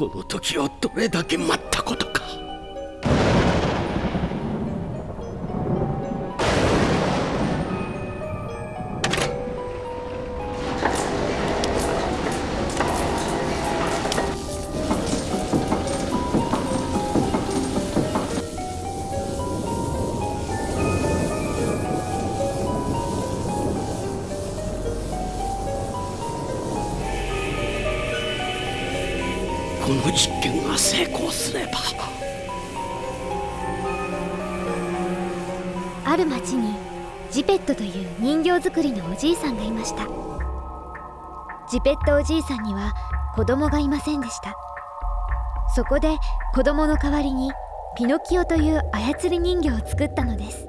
この時をどれだけ待ったことか。トという人形作りのおじいさんがいました。ジペットおじいさんには子供がいませんでした。そこで子供の代わりにピノキオという操り人形を作ったのです。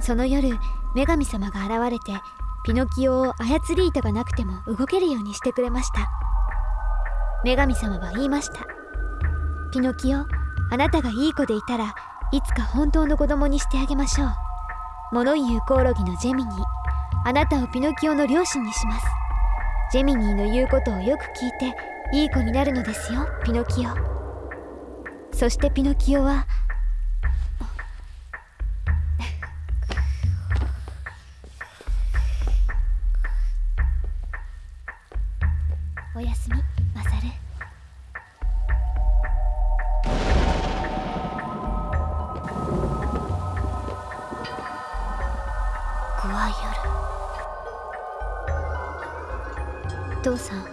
その夜女神様が現れてピノキオを操り糸がなくても動けるようにしてくれました。女神様は言いました。ピノキオあなたがいい子でいたらいつか本当の子供にしてあげましょう。物言うコオロギのジェミニー。あなたをピノキオの両親にします。ジェミニーの言うことをよく聞いていい子になるのですよピノキオ。そしてピノキオは父さん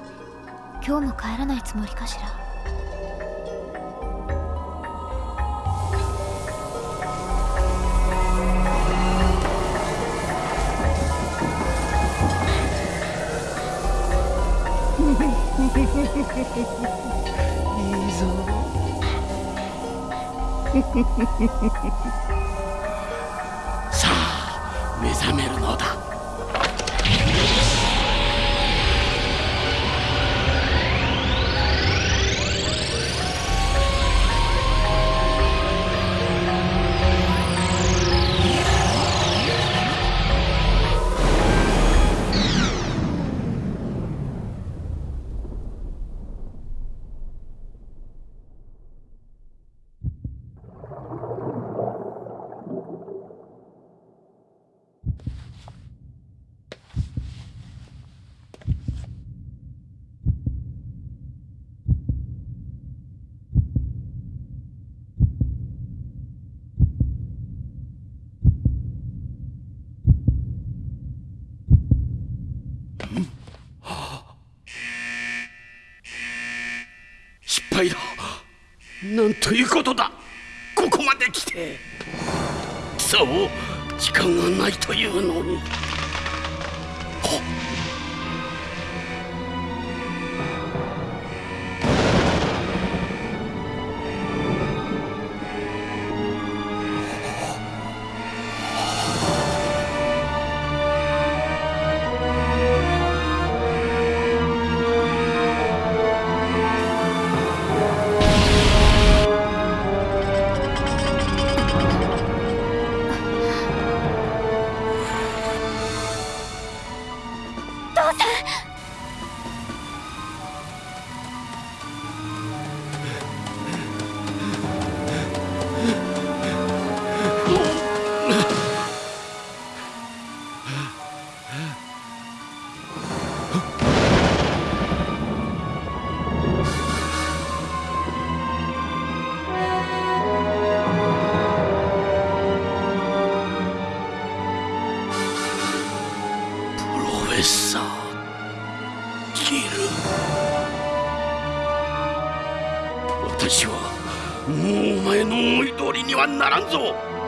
今日も帰らないつもりかしら？いいぞさあ目覚めるのだ。失敗だ。なんということだ。ここまで来て。そう時間がないというのに。はならんぞ。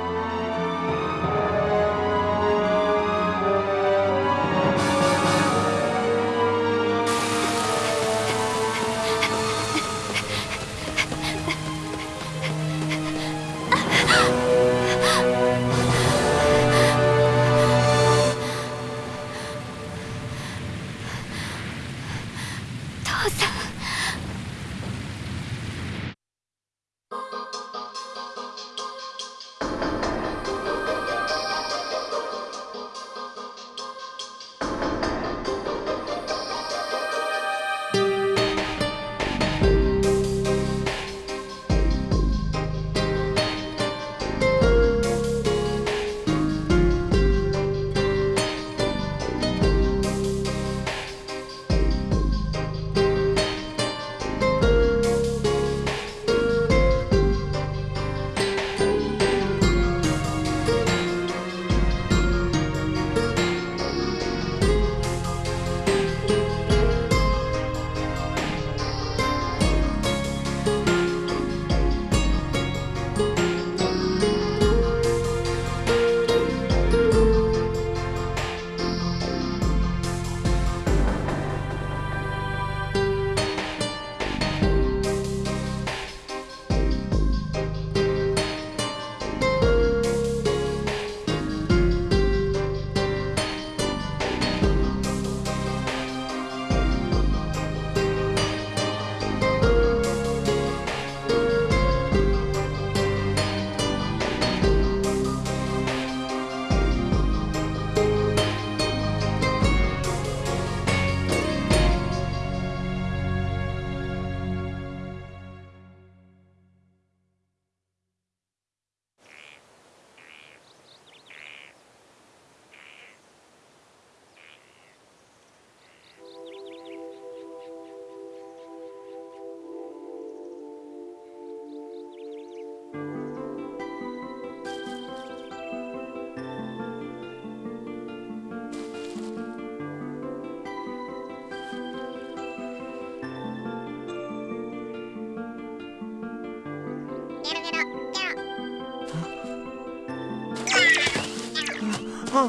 あ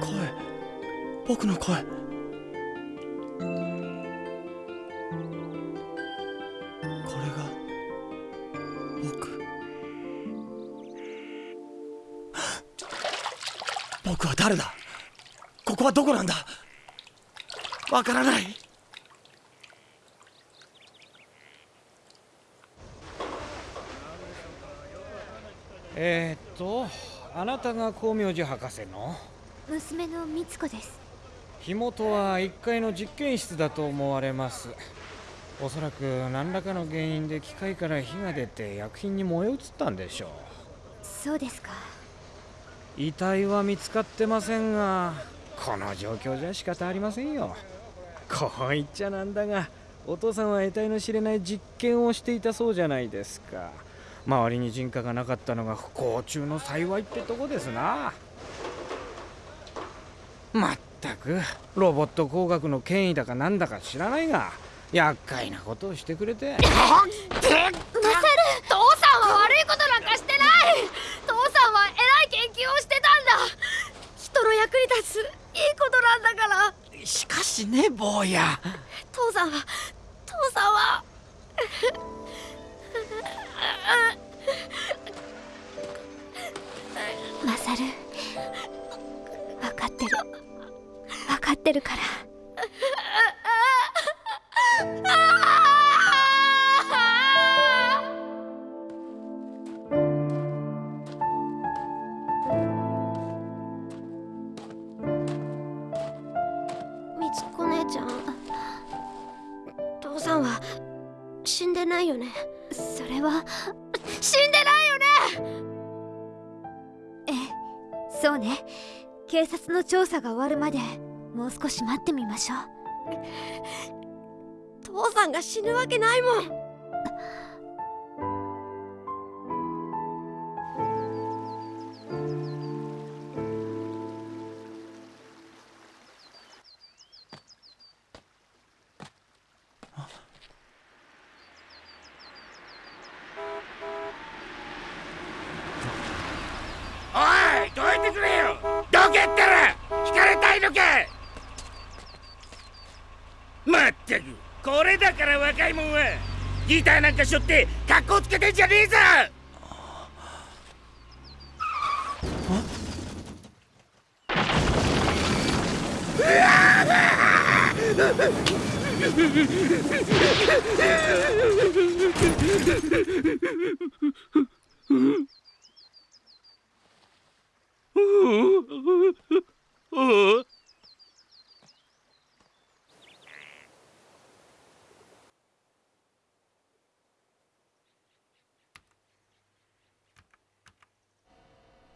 声僕の声これが僕僕は誰だここはどこなんだわからない。えー、っとあなたが光明寺博士の？娘の美津子です。火元は1階の実験室だと思われます。おそらく何らかの原因で機械から火が出て薬品に燃え移ったんでしょう。そうですか。遺体は見つかってませんがこの状況じゃ仕方ありませんよこう言っちゃなんだがお父さんは得体の知れない実験をしていたそうじゃないですか。周りに人家がなかったのが不幸中の幸いってとこですな。まったくロボット工学の権威だかなんだか知らないが厄介なことをしてくれて。父さんは悪いことなんかしてない。父さんは偉い研究をしてたんだ。人の役に立ついいことなんだから。しかしね坊や。父さんは父さんは。マサル分かってる。分かってるから。調査が終わるまでもう少し待ってみましょう。父さんが死ぬわけないもん。ギターなんかしょって格好つけてんじゃねえぞ！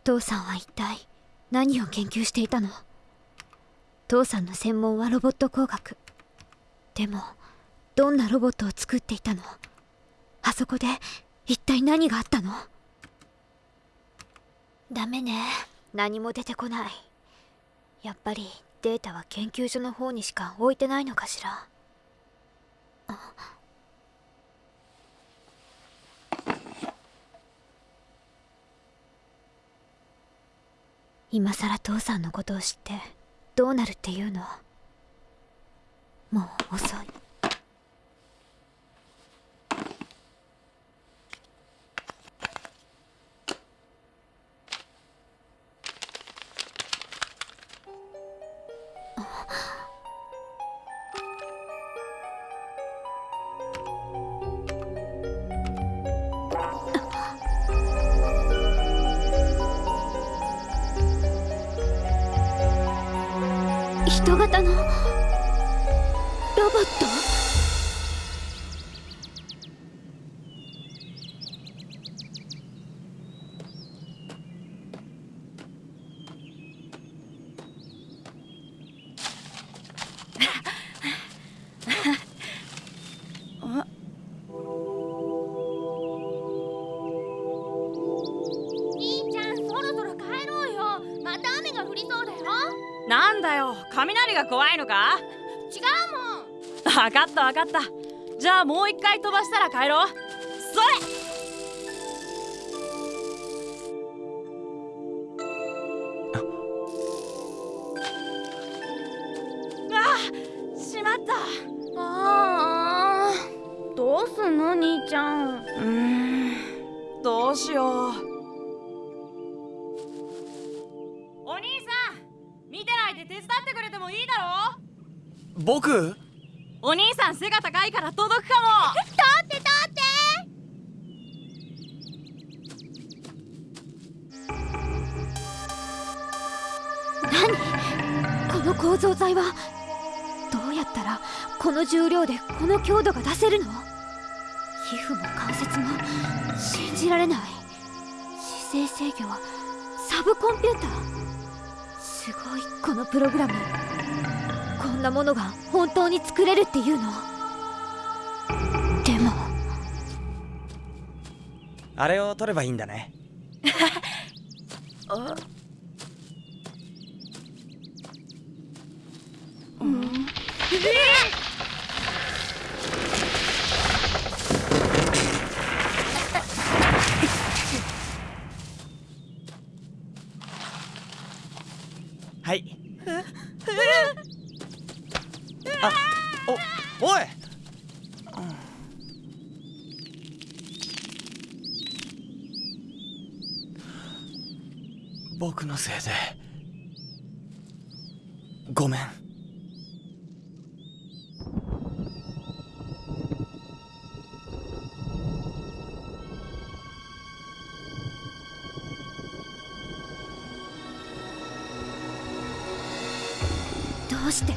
父さんは一体何を研究していたの？父さんの専門はロボット工学。でもどんなロボットを作っていたの？あそこで一体何があったの？ダメね。何も出てこない。やっぱりデータは研究所の方にしか置いてないのかしら。あ今さら父さんのことを知ってどうなるっていうの？もう遅い。ロボット？じゃあもう一回飛ばしたら帰ろう。それ！あしまった。ああどうすんの兄ちゃん。うーんどうしよう。お兄さん見てないで手伝ってくれてもいいだろ僕？お兄さん背が高いから届くかも。立って立って何？この構造材はどうやったらこの重量でこの強度が出せるの？皮膚も関節も信じられない。姿勢制御はサブコンピューター。すごいこのプログラム。んなものが本当に作れるっていうの？でも。あれを取ればいいんだね。は いあおおい僕のせいで。ごめん。どうして？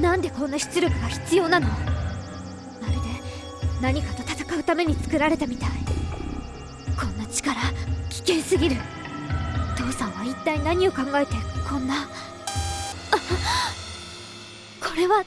なんでこんな出力が必要なの？まるで何かと戦うために作られたみたい。こんな力危険すぎる。さんは一体何を考えてこんな？あ これは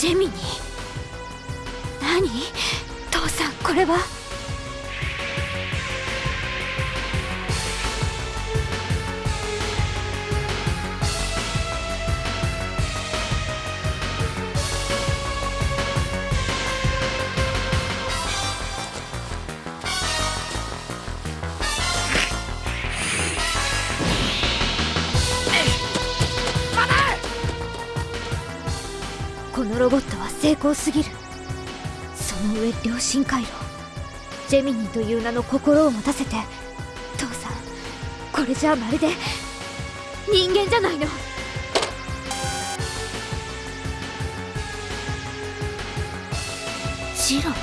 ジェミニ何？父さんこれは？ロボットは成功すぎる。その上良心回路ジェミニーという名の心を持たせて父さんこれじゃあまるで人間じゃないの。ジロこ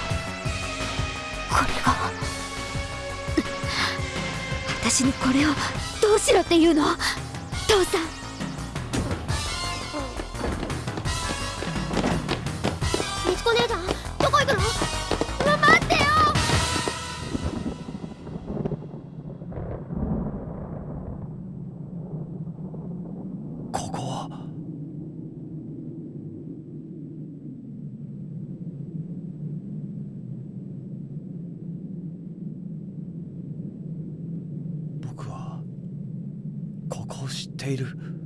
れが私にこれをどうしろっていうの？父さん。ここを知っている。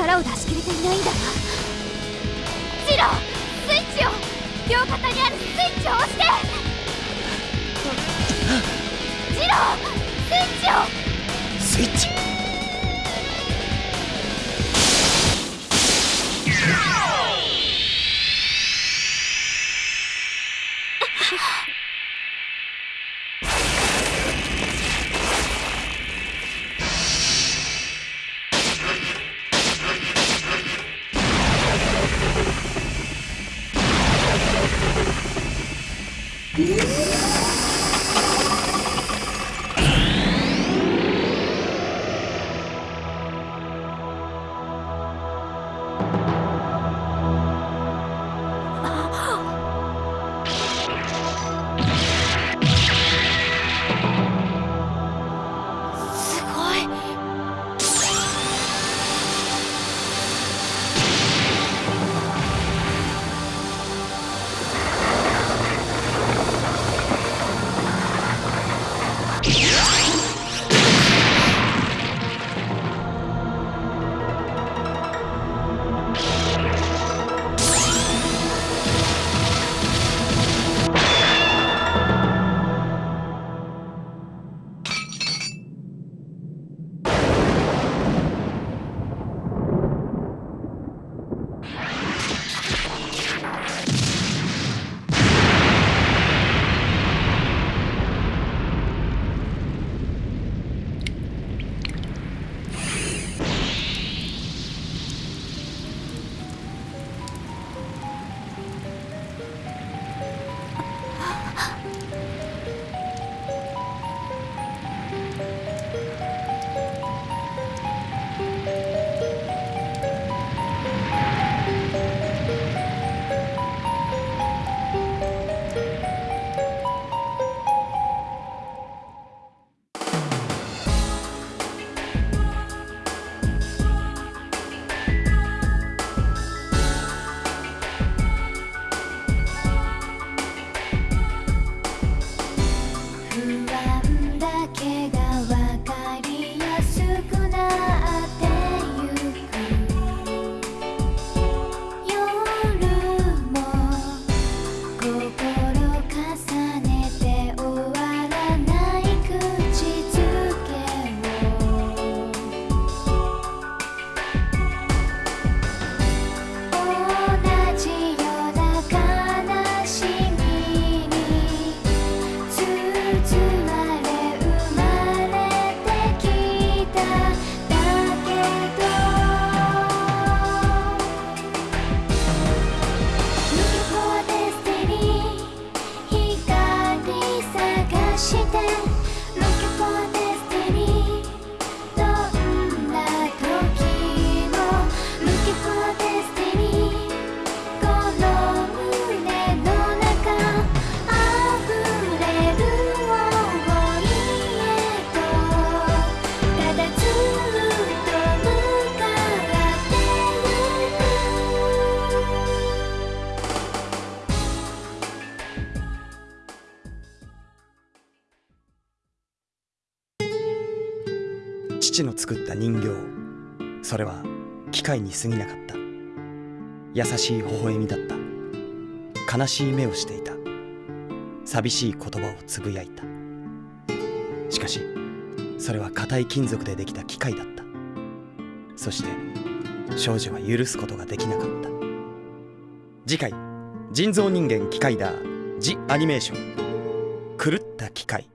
力を出し切れていないんだ。なジロスイッチを両肩にあるスイッチを押して。ジロスイッチを。スイッチ。父の作った人形。それは機械に過ぎなかった。優しい微笑みだった。悲しい目をしていた。寂しい言葉をつぶやいた。しかしそれは硬い金属でできた機械だった。そして少女は許すことができなかった。次回人造人間機械だ。ジ・アニメーション。狂った機械。